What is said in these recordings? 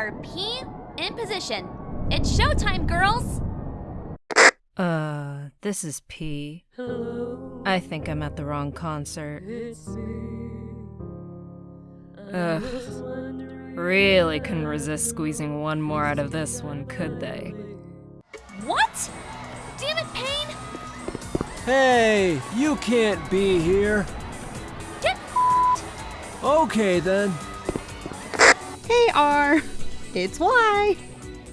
Letter P in position. It's showtime, girls! Uh, this is P. I think I'm at the wrong concert. Ugh. Really couldn't resist squeezing one more out of this one, could they? What? Damn it, Paine! Hey, you can't be here. Get Okay then. Hey R, it's why!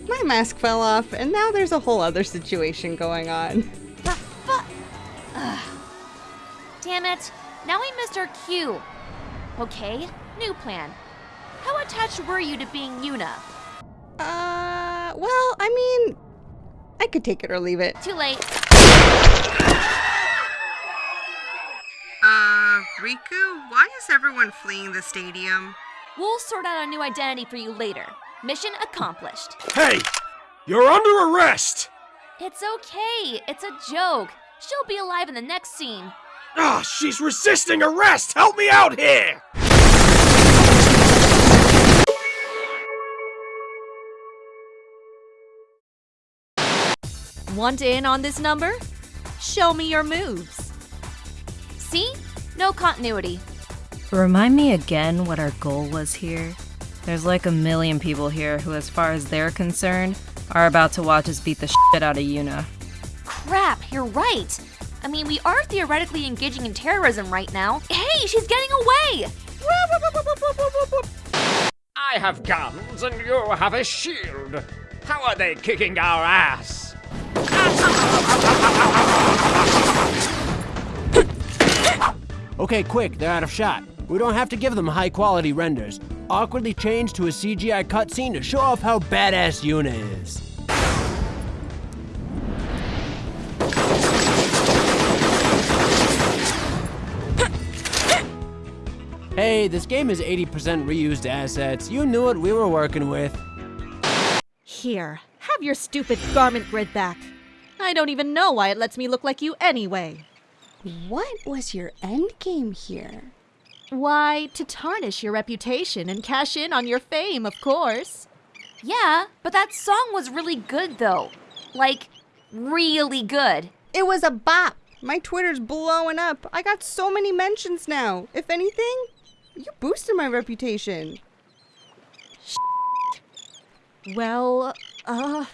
My mask fell off, and now there's a whole other situation going on. the fuck? Damn it! Now we missed our cue. Okay, new plan. How attached were you to being Yuna? Uh, well, I mean, I could take it or leave it. Too late. Uh, Rikku, why is everyone fleeing the stadium? We'll sort out a new identity for you later. Mission accomplished. Hey! You're under arrest! It's okay. It's a joke. She'll be alive in the next scene. Ah, she's resisting arrest! Help me out here! Want in on this number? Show me your moves. See? No continuity. Remind me again what our goal was here? There's like a million people here who, as far as they're concerned, are about to watch us beat the shit out of Yuna. Crap, you're right. I mean, we are theoretically engaging in terrorism right now. Hey, she's getting away! I have guns and you have a shield. How are they kicking our ass? Okay, quick, they're out of shot. We don't have to give them high quality renders. Awkwardly change to a CGI cutscene to show off how badass Yuna is. Hey, this game is 80% reused assets. You knew what we were working with. Here, have your stupid garment grid back. I don't even know why it lets me look like you anyway. What was your end game here? Why, to tarnish your reputation and cash in on your fame, of course. Yeah, but that song was really good though. Like, really good. It was a bop. My Twitter's blowing up. I got so many mentions now. If anything, you boosted my reputation. Well, uh,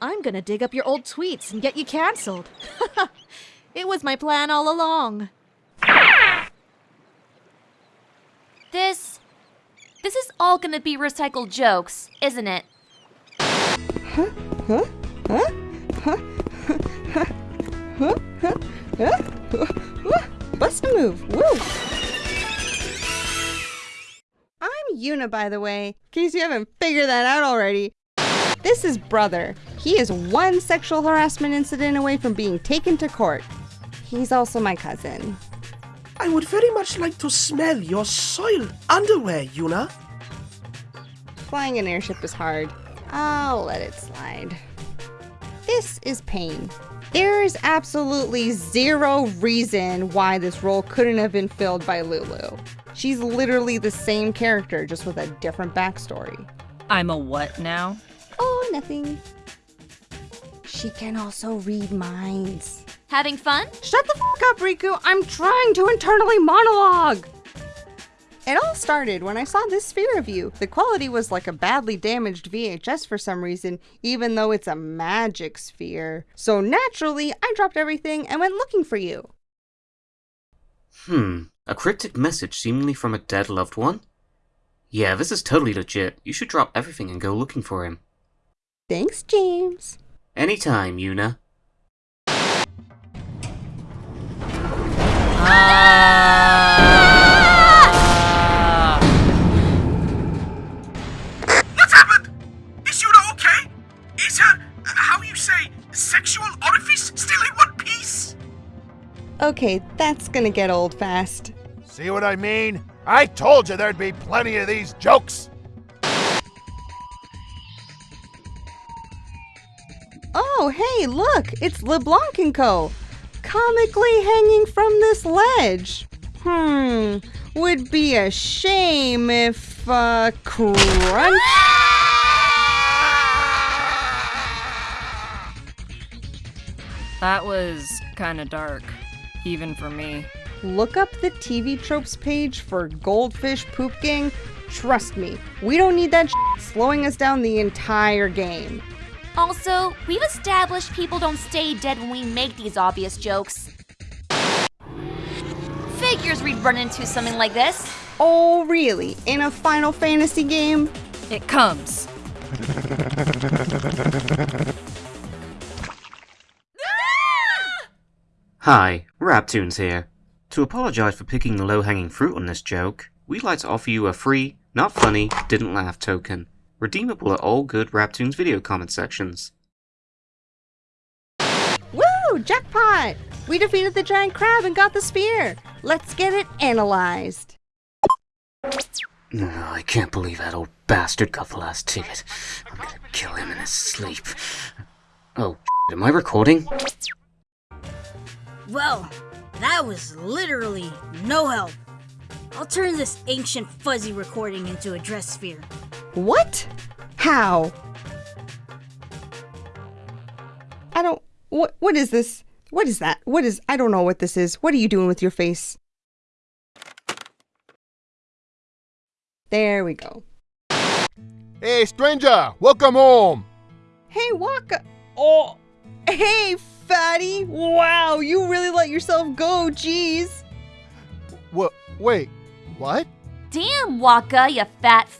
I'm gonna dig up your old tweets and get you cancelled. it was my plan all along. This. This is all gonna be recycled jokes, isn't it? Huh? Huh? Huh? Huh? Huh? Huh? Huh? Huh? Huh? Bust a move. Woo! I'm Yuna, by the way, in case you haven't figured that out already. This is Brother. He is one sexual harassment incident away from being taken to court. He's also my cousin. I would very much like to smell your soiled underwear, Yuna. Flying an airship is hard. I'll let it slide. This is Paine. There is absolutely zero reason why this role couldn't have been filled by Lulu. She's literally the same character, just with a different backstory. I'm a what now? Oh, nothing. She can also read minds. Having fun? Shut the fuck up, Rikku! I'm trying to internally monologue! It all started when I saw this sphere of you. The quality was like a badly damaged VHS for some reason, even though it's a magic sphere. So naturally, I dropped everything and went looking for you. Hmm, a cryptic message seemingly from a dead loved one? Yeah, this is totally legit. You should drop everything and go looking for him. Thanks, James. Anytime, Yuna. What's Okay, that's gonna get old fast. See what I mean? I told you there'd be plenty of these jokes! Oh, hey, look! It's LeBlanc and Co. Comically hanging from this ledge. Hmm, would be a shame if, uh, crunch... That was kinda dark even for me. Look up the TV tropes page for Goldfish Poop Gang. Trust me, we don't need that slowing us down the entire game. Also, we've established people don't stay dead when we make these obvious jokes. Figures we'd run into something like this. Oh, really? In a Final Fantasy game? It comes. Hi, Raptoons here. To apologize for picking the low-hanging fruit on this joke, we'd like to offer you a free, not funny, didn't laugh token, redeemable at all good Raptoons video comment sections. Woo! Jackpot! We defeated the giant crab and got the spear. Let's get it analyzed. No, I can't believe that old bastard got the last ticket. I'm gonna kill him in his sleep. Oh, am I recording? Well, that was literally no help. I'll turn this ancient fuzzy recording into a dress sphere. What? How? I don't. What? What is this? What is that? What is? I don't know what this is. What are you doing with your face? There we go. Hey, stranger, welcome home. Hey, Wakka. Oh, hey, fatty. Wow, you really let yourself go. Jeez. What? Wait, what? Damn, Wakka, you fat f.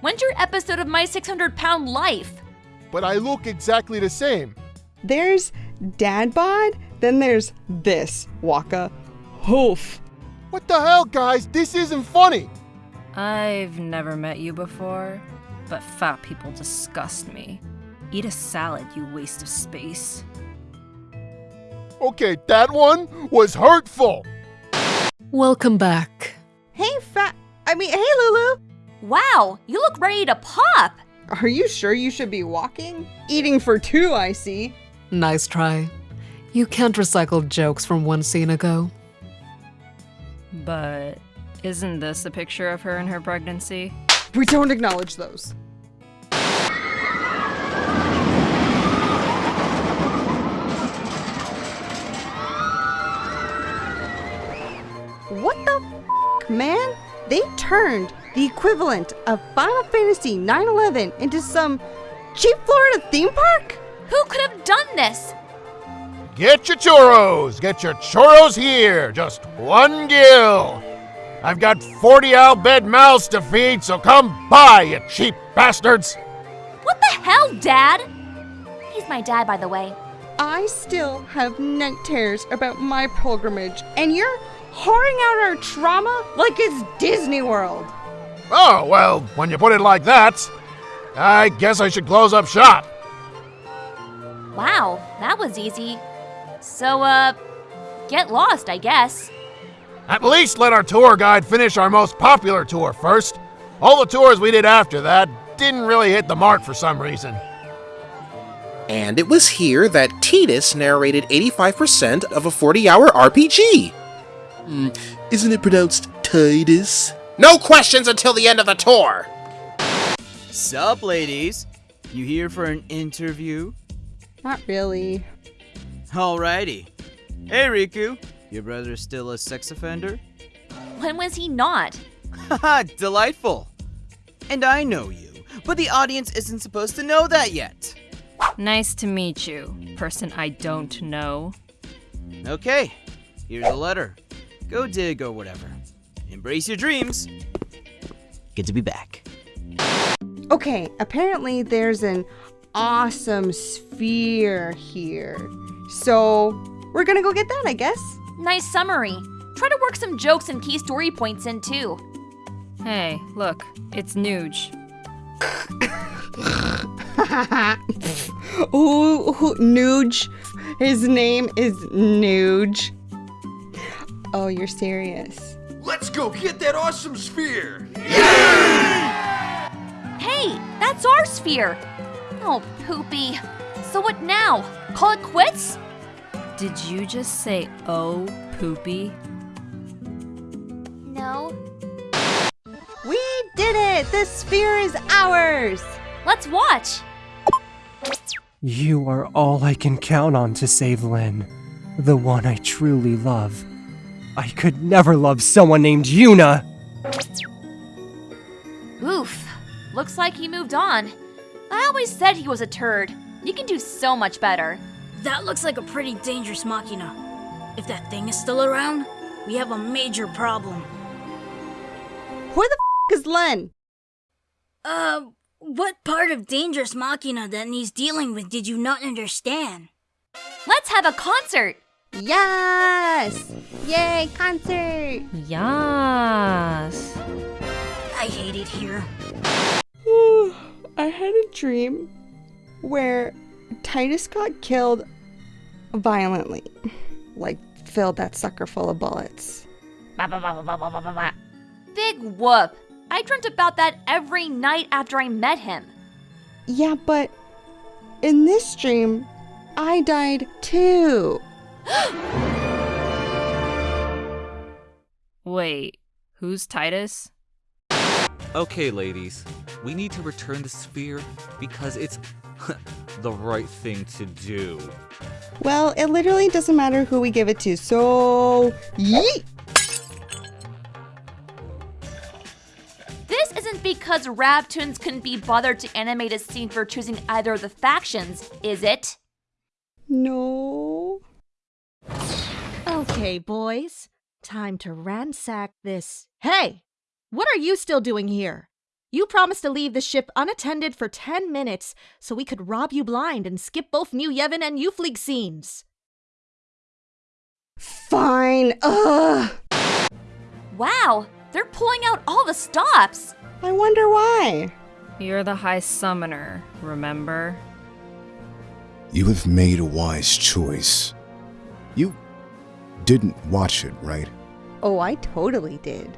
When's your episode of My 600 Pound Life? But I look exactly the same. There's dad bod. Then there's this Wakka. Hoof. What the hell, guys? This isn't funny. I've never met you before, but fat people disgust me. Eat a salad, you waste of space. Okay, that one was hurtful. Welcome back. Hey, fat. I mean, hey, Lulu. Wow, you look ready to pop. Are you sure you should be walking? Eating for two, I see. Nice try. You can't recycle jokes from one scene ago. But isn't this a picture of her in her pregnancy? We don't acknowledge those. What the f, man? They turned the equivalent of Final Fantasy 9/11 into some cheap Florida theme park? Who could have done this? Get your churros. Get your churros here. Just one gil. I've got 40 Al Bhed mouths to feed, so come by, you cheap bastards. What the hell, Dad? He's my dad, by the way. I still have night terrors about my pilgrimage, and you're whoring out our trauma like it's Disney World. Oh, well, when you put it like that, I guess I should close up shop. Wow, that was easy. So, uh, get lost, I guess. At least let our tour guide finish our most popular tour first. All the tours we did after that didn't really hit the mark for some reason. And it was here that Tidus narrated 85% of a 40 hour RPG. Hmm, isn't it pronounced Tidus? No questions until the end of the tour! Sup, ladies? You here for an interview? Not really. Alrighty. Hey, Rikku. Your brother's still a sex offender? When was he not? Haha, delightful. And I know you, but the audience isn't supposed to know that yet. Nice to meet you, person I don't know. Okay, here's a letter. Go dig or whatever. Embrace your dreams. Good to be back. Okay, apparently there's an awesome sphere here. So, we're gonna go get that, I guess. Nice summary. Try to work some jokes and key story points in too. Hey, look, it's Nooj. ooh, ooh, Nooj. His name is Nooj. Oh, you're serious. Let's go get that awesome sphere! Hey, that's our sphere! Oh, poopy. So what now? Call it quits? Did you just say, oh, poopy? No. We did it! The sphere is ours! Let's watch! You are all I can count on to save Lenne, the one I truly love. I could never love someone named Yuna! Oof. Looks like he moved on. I always said he was a turd. You can do so much better. That looks like a pretty dangerous machina. If that thing is still around, we have a major problem. Where the f is Lenne? Uh, what part of dangerous machina that he's dealing with did you not understand? Let's have a concert! Yes! Yay, concert! Yas. I hate it here. I had a dream where Tidus got killed violently. Like, filled that sucker full of bullets. Big whoop. I dreamt about that every night after I met him. Yeah, but in this dream, I died too. Wait, who's Tidus? Okay, ladies, we need to return the sphere because it's the right thing to do. Well, it literally doesn't matter who we give it to, so. Yeet! This isn't because Raptoons couldn't be bothered to animate a scene for choosing either of the factions, is it? No. Okay, boys. Time to ransack this. Hey! What are you still doing here? You promised to leave the ship unattended for 10 minutes so we could rob you blind and skip both New Yevon and Youth League scenes. Fine. Ugh. Wow, they're pulling out all the stops. I wonder why. You're the High Summoner, remember? You have made a wise choice. Didn't watch it, right? Oh, I totally did.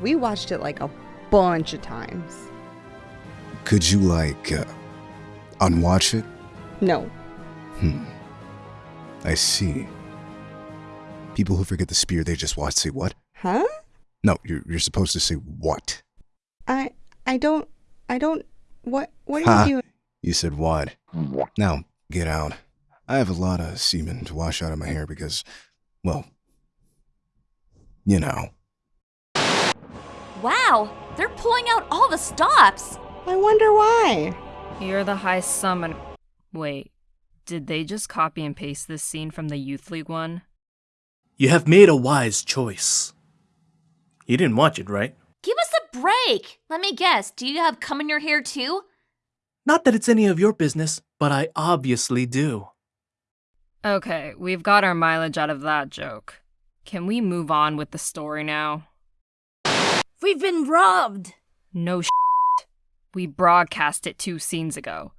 We watched it like a bunch of times. Could you, like, uh, unwatch it? No. Hmm. I see. People who forget the spear they just watch say what? Huh? No, you're, you're supposed to say what? I I don't I don't what what are Ha! you doing? You said what? Now, get out. I have a lot of semen to wash out of my hair because, well, you know. Wow, they're pulling out all the stops. I wonder why. You're the High Summoner. Wait, did they just copy and paste this scene from the Youth League one? You have made a wise choice. You didn't watch it, right? Give us a break. Let me guess, do you have cum in your hair too? Not that it's any of your business, but I obviously do. Okay, we've got our mileage out of that joke. Can we move on with the story now? We've been robbed! No shit. We broadcast it two scenes ago.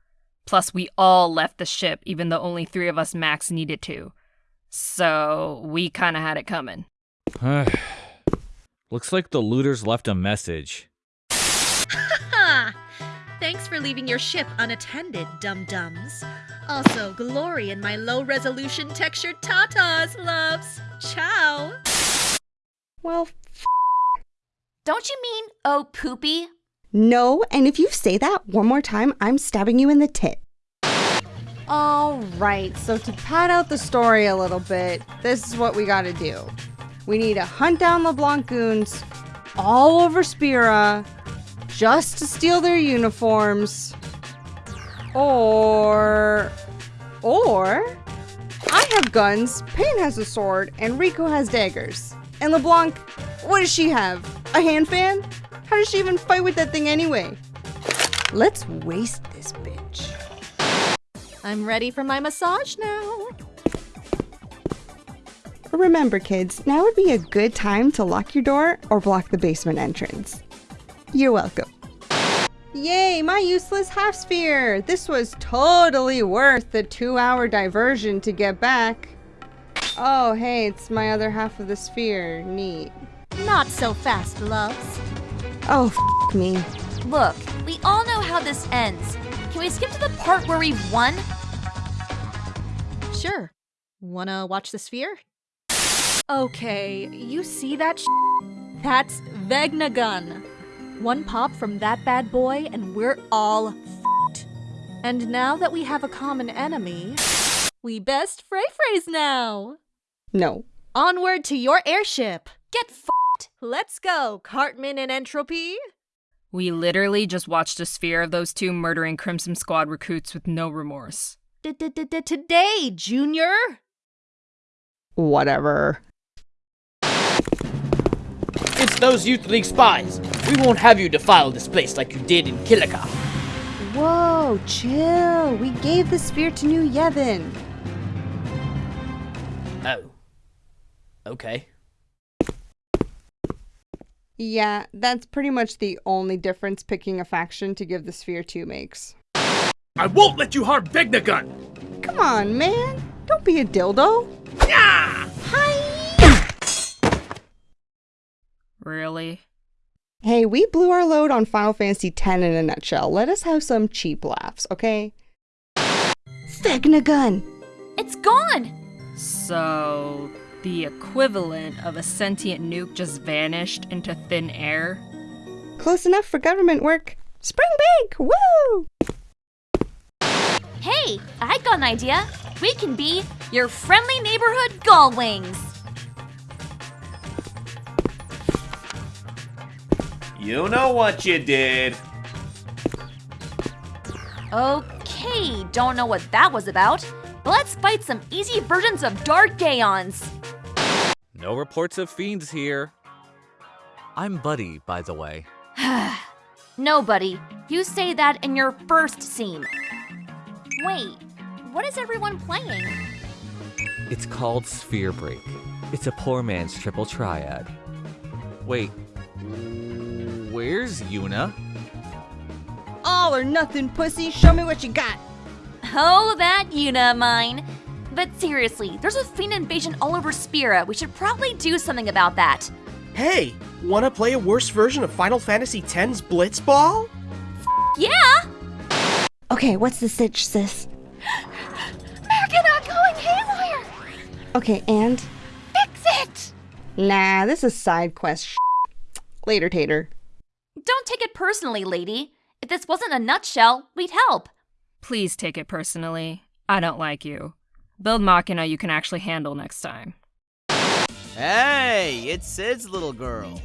Plus, we all left the ship, even though only three of us max needed to. So, we kinda had it coming. Looks like the looters left a message. Thanks for leaving your ship unattended, dum dums. Also, glory in my low resolution textured tatas, loves. Ciao. Well, Don't you mean, oh, poopy? no, and if you say that one more time, I'm stabbing you in the tit. All right, so to pad out the story a little bit, this is what we gotta do. We need to hunt down LeBlanc goons all over Spira just to steal their uniforms. Or. Or. I have guns, Paine has a sword, and Rikku has daggers. And LeBlanc, what does she have? A hand fan? How does she even fight with that thing anyway? Let's waste this bitch. I'm ready for my massage now. Remember, kids, now would be a good time to lock your door or block the basement entrance. You're welcome. Yay, my useless half sphere! This was totally worth the two hour diversion to get back. Oh, hey, it's my other half of the sphere. Neat. Not so fast, loves. Oh, f me. Look, we all know how this ends. Can we skip to the part where we've won? Sure. Wanna watch the sphere? Okay, you see that sh- That's Vegnagun. One pop from that bad boy, and we're all f***ed. And now that we have a common enemy, we best fray phrase now. No. Onward to your airship. Get f***ed. Let's go, Cartman and Entropy. We literally just watched a sphere of those two murdering Crimson Squad recruits with no remorse. Today, Junior. Whatever. It's those Youth League spies. We won't have you defile this place like you did in Kilika. Whoa, chill. We gave the sphere to New Yevon. Oh. Okay. Yeah, that's pretty much the only difference picking a faction to give the sphere to makes. I won't let you harm Vegnagun! Come on, man. Don't be a dildo. Yeah! Really? Hey, we blew our load on Final Fantasy X in a nutshell. Let us have some cheap laughs, okay? Vegnagun! It's gone! So, the equivalent of a sentient nuke just vanished into thin air? Close enough for government work. Spring break! Woo! Hey, I got an idea. We can be your friendly neighborhood Gullwings. You know what you did. Okay, don't know what that was about, but let's fight some easy versions of Dark Aeons. No reports of fiends here. I'm Buddy, by the way. Nobody. You say that in your first scene. Wait, what is everyone playing? It's called Sphere Break. It's a poor man's triple triad. Wait, where's Yuna? All or nothing, pussy. Show me what you got. Oh, that Yuna mine. But seriously, there's a fiend invasion all over Spira. We should probably do something about that. Hey, wanna play a worse version of Final Fantasy X's Blitzball? Yeah! Okay, what's the sitch, sis? American going haywire! Okay, and? Fix it! Nah, this is side quest sh- Later, Tater. Don't take it personally, lady. If this wasn't a nutshell, we'd help. Please take it personally. I don't like you. Build Machina you can actually handle next time. Hey, it's Cid's little girl.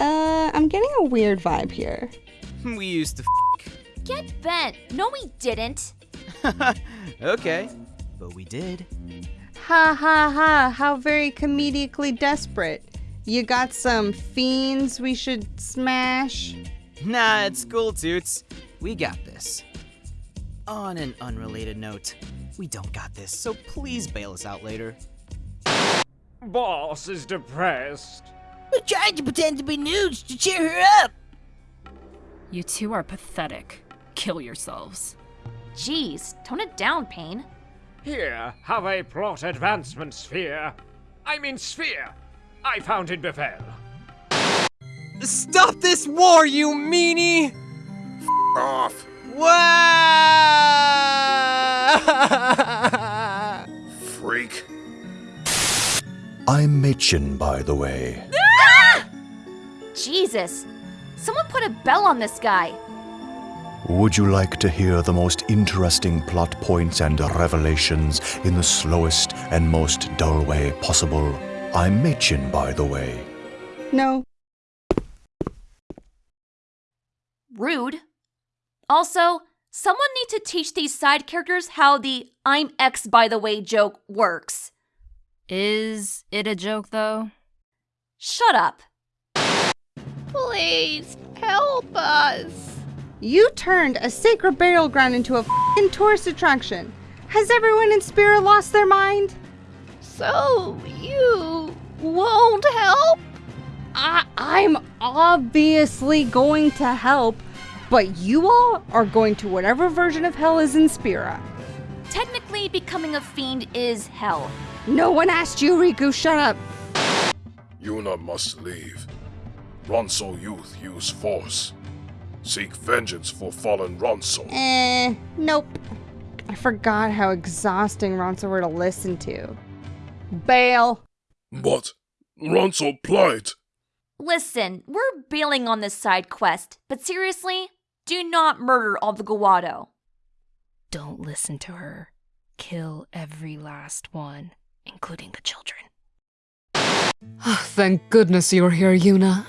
Uh, I'm getting a weird vibe here. We used to f Get bent. No, we didn't. okay, but we did. Ha ha ha, how very comedically desperate. You got some fiends we should smash? Nah, it's cool, Toots. We got this. On an unrelated note, we don't got this, so please bail us out later. Boss is depressed. We're trying to pretend to be nudes to cheer her up. You two are pathetic. Kill yourselves. Jeez, tone it down, Paine. Here, have a plot advancement sphere. I mean sphere. I found in Bevelle. Stop this war, you meanie! F off. Wow! Freak. I'm Maechen, by the way. Ah! Jesus. Someone put a bell on this guy. Would you like to hear the most interesting plot points and revelations in the slowest and most dull way possible? I'm Maechen, by the way. No. Rude. Also, someone need to teach these side characters how the I'm X by the way joke works. Is it a joke, though? Shut up. Please help us. You turned a sacred burial ground into a fing tourist attraction. Has everyone in Spira lost their mind? So you won't help? I I'm obviously going to help, but you all are going to whatever version of hell is in Spira. Technically, becoming a fiend is hell. No one asked you, Rikku. Shut up. Yuna must leave. Ronso youth use force. Seek vengeance for fallen Ronso. Eh, nope. I forgot how exhausting Ronso were to listen to. Bail. But Ronso plight. Listen, we're bailing on this side quest, but seriously, do not murder all the Guado. Don't listen to her. Kill every last one, including the children. Ah, thank goodness you're here, Yuna.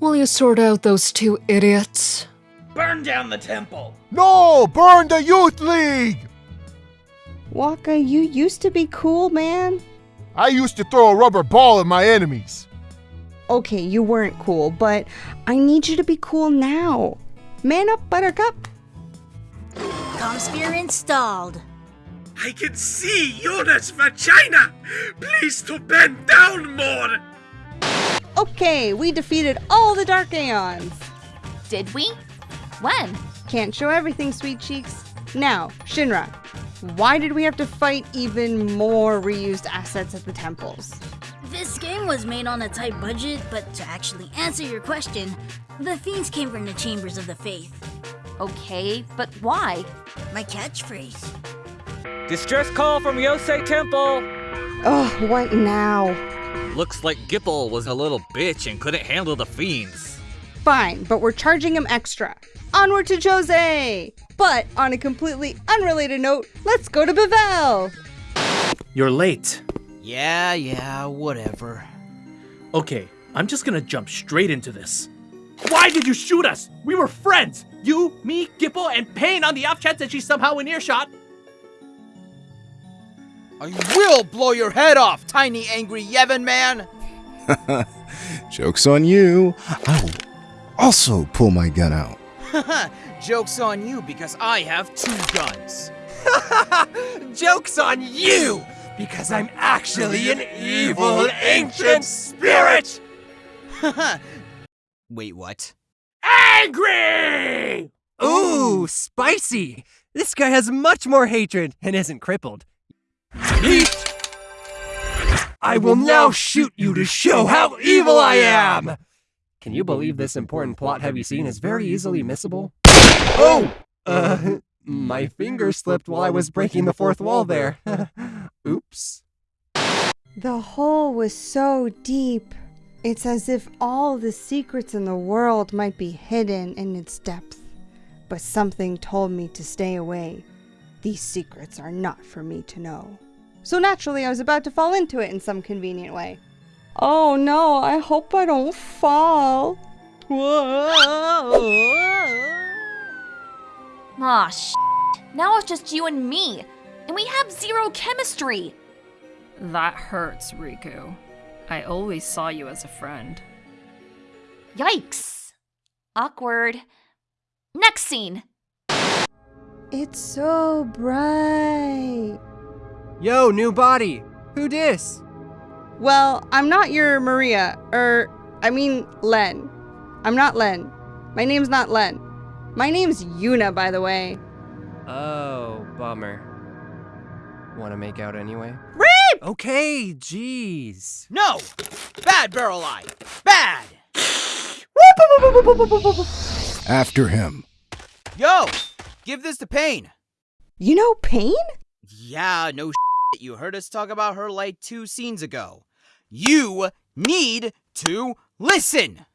Will you sort out those two idiots? Burn down the temple! No! Burn the Youth League! Wakka, you used to be cool, man. I used to throw a rubber ball at my enemies. Okay, you weren't cool, but I need you to be cool now. Man up, Buttercup. Comsphere installed. I can see Yuna's vagina! Please to bend down more! Okay, we defeated all the Dark Aeons. Did we? When? Can't show everything, sweet cheeks. Now, Shinra, why did we have to fight even more reused assets at the temples? This game was made on a tight budget, but to actually answer your question, the fiends came from the chambers of the faith. Okay, but why? My catchphrase. Distress call from Djose Temple! Oh, what now? Looks like Gippal was a little bitch and couldn't handle the fiends. Fine, but we're charging him extra. Onward to Djose! But on a completely unrelated note, let's go to Bevelle! You're late. Yeah, yeah, whatever. Okay, I'm just gonna jump straight into this. Why did you shoot us? We were friends! You, me, Gippal, and Paine on the off chance that she's somehow in earshot. I will blow your head off, tiny angry Yevon man! Joke's on you. I will also pull my gun out. Joke's on you because I have two guns. Joke's on you! Because I'm actually an evil ancient spirit! Wait, what? Angry! Ooh, spicy! This guy has much more hatred and isn't crippled. Yeet! I will now shoot you to show how evil I am! Can you believe this important plot heavy scene is very easily missable? Oh! Uh, my finger slipped while I was breaking the fourth wall there. Oops. The hole was so deep. It's as if all the secrets in the world might be hidden in its depth. But something told me to stay away. These secrets are not for me to know. So naturally, I was about to fall into it in some convenient way. Oh no, I hope I don't fall. Aw, sh. Now it's just you and me, and we have zero chemistry. That hurts, Rikku. I always saw you as a friend. Yikes. Awkward. Next scene. It's so bright. Yo, new body. Who dis? Well, I'm not your Maria, er, I mean Lenne. I'm not Lenne. My name's not Lenne. My name's Yuna, by the way. Oh, bummer. Want to make out anyway? Reap! Okay, jeez. No! Bad Baralai! Bad! After him. Yo! Give this to Paine! You know Paine? Yeah, no shit. You heard us talk about her like two scenes ago. You need to listen!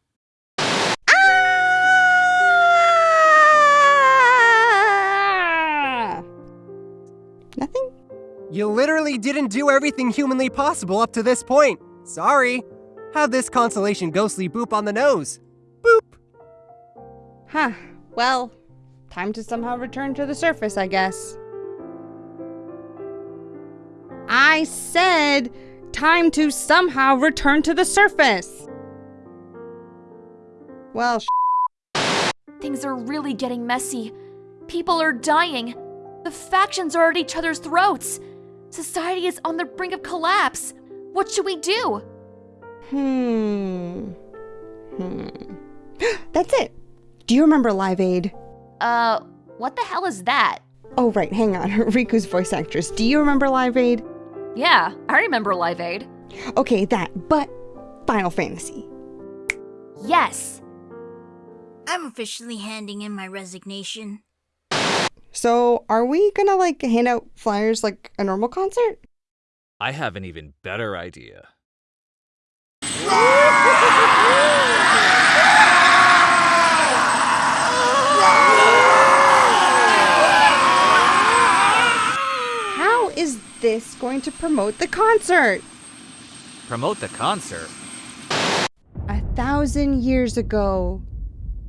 Nothing? You literally didn't do everything humanly possible up to this point. Sorry. Have this consolation ghostly boop on the nose. Boop. Huh. Well, time to somehow return to the surface, I guess. I said time to somehow return to the surface. Well, Things are really getting messy. People are dying. The factions are at each other's throats. Society is on the brink of collapse. What should we do? Hmm. Hmm. That's it. Do you remember Live Aid? Uh, what the hell is that? Oh, right, hang on. Rikku's voice actress. Do you remember Live Aid? Yeah, I remember Live Aid. Okay, that, but Final Fantasy. Yes. I'm officially handing in my resignation. So, are we gonna like hand out flyers like a normal concert? I have an even better idea. How is this going to promote the concert? Promote the concert. A thousand years ago,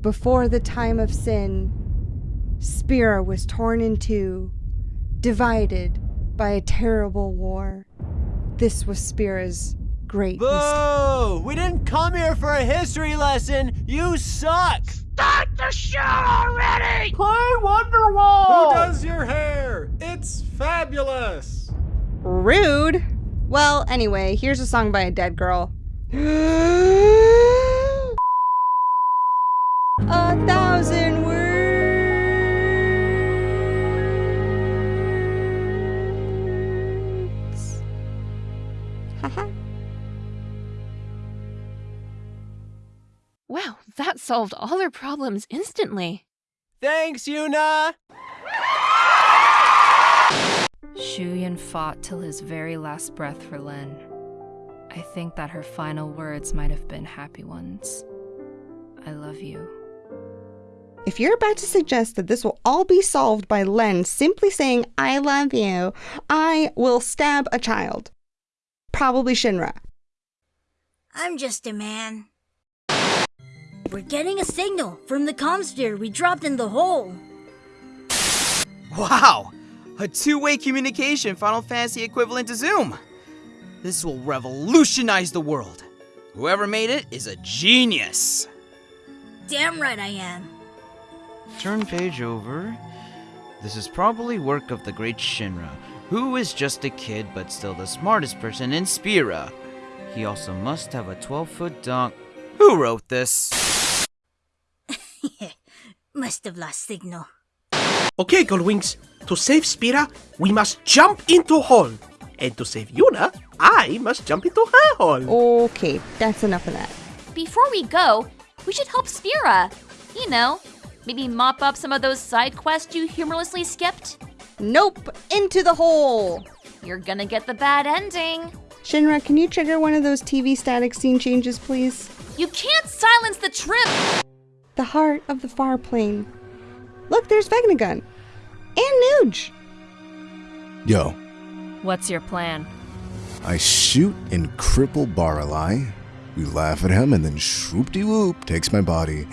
before the time of sin, Spira was torn in two, divided by a terrible war. This was Spira's great mistake. We didn't come here for a history lesson. You suck. Start the show already! Play Wonderwall. Who does your hair? It's fabulous. Rude. Well, anyway, here's a song by a dead girl. a thousand solved all our problems instantly. Thanks, Yuna. Shuyin fought till his very last breath for Lenne. I think that her final words might have been happy ones. I love you. If you're about to suggest that this will all be solved by Lenne simply saying, I love you, I will stab a child. Probably Shinra. I'm just a man. We're getting a signal from the comsphere we dropped in the hole. Wow! A two-way communication Final Fantasy equivalent to Zoom. This will revolutionize the world. Whoever made it is a genius. Damn right I am. Turn page over. This is probably work of the great Shinra, who is just a kid but still the smartest person in Spira. He also must have a 12-foot dong. Who wrote this? Must have lost signal. Okay, Gullwings. To save Spira, we must jump into hole. And to save Yuna, I must jump into her hole. Okay, that's enough of that. Before we go, we should help Spira. You know, maybe mop up some of those side quests you humorlessly skipped. Nope, into the hole. You're gonna get the bad ending. Shinra, can you trigger one of those TV static scene changes, please? You can't silence the trip! The heart of the far plane. Look, there's Vegnagun. And Nuge. Yo, What's your plan? I shoot and cripple Baralai. We laugh at him, and then swoop de whoop takes my body.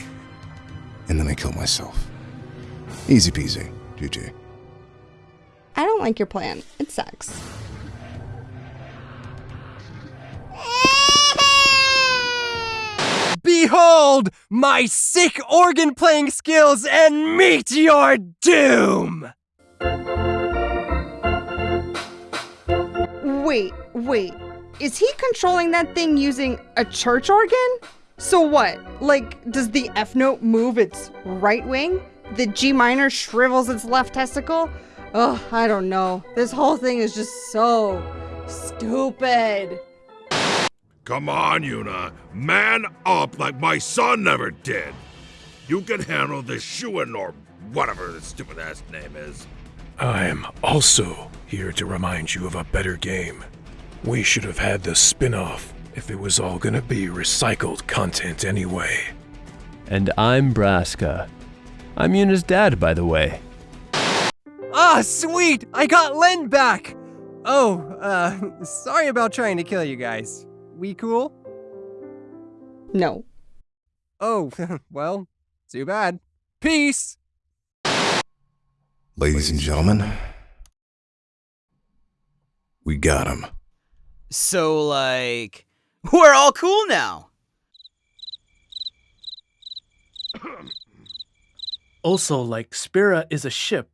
And then I kill myself. Easy peasy. GG. I don't like your plan. It sucks. Behold my sick organ playing skills and meet your doom! Wait, wait. Is he controlling that thing using a church organ? So what? Like, does the F note move its right wing? The G minor shrivels its left testicle? Ugh, I don't know. This whole thing is just so stupid. Come on, Yuna. Man up like my son never did. You can handle this Shuyin or whatever the stupid ass name is. I'm also here to remind you of a better game. We should have had the spin off if it was all gonna be recycled content anyway. And I'm Braska. I'm Yuna's dad, by the way. Ah, sweet! I got Lenne back! Oh, uh, sorry about trying to kill you guys. We cool? No. Oh, well, too bad. Peace! Ladies and gentlemen, we got him. So, like, we're all cool now. Also, like, Spira is a ship.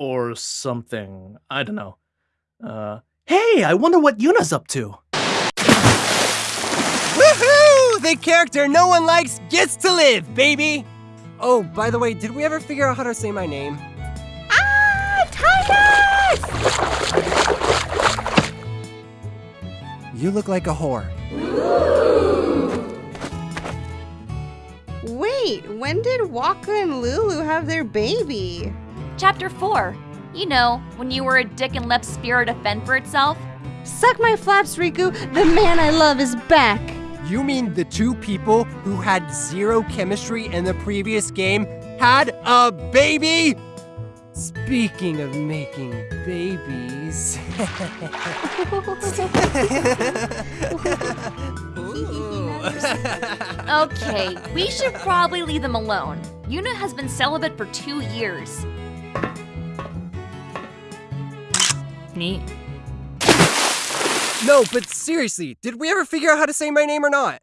Or something. I don't know. Uh, hey, I wonder what Yuna's up to. Woohoo! The character no one likes gets to live, baby! Oh, by the way, did we ever figure out how to say my name? Ah, Tidus! You look like a whore. Wait, when did Wakka and Lulu have their baby? Chapter 4. You know, when you were a dick and left Spira to fend for itself. Suck my flaps, Rikku. The man I love is back. You mean the two people who had zero chemistry in the previous game had a baby? Speaking of making babies. Okay, we should probably leave them alone. Yuna has been celibate for two years. Neat. No, but seriously, did we ever figure out how to say my name or not?